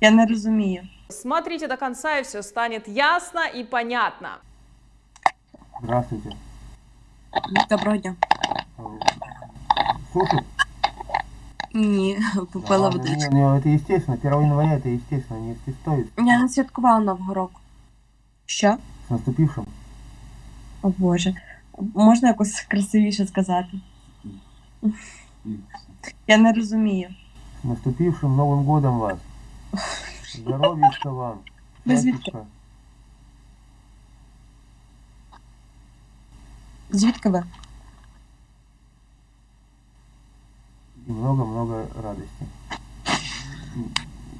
Я не розумію. Смотрите до конца, и все станет ясно и понятно. Здравствуйте. Доброго дня. Э, Слушай, Ні, попила ладно, водичку. не, не, это естественно, 1 января это естественно, не стоит. Я не святкувала Нового року. Що? С наступившим. О Боже. Можна якось красивіше сказати? Я не розумію. С наступившим Новым годом вас. Здоров'ячка вам. Батюшка. Звідки И много-много радости.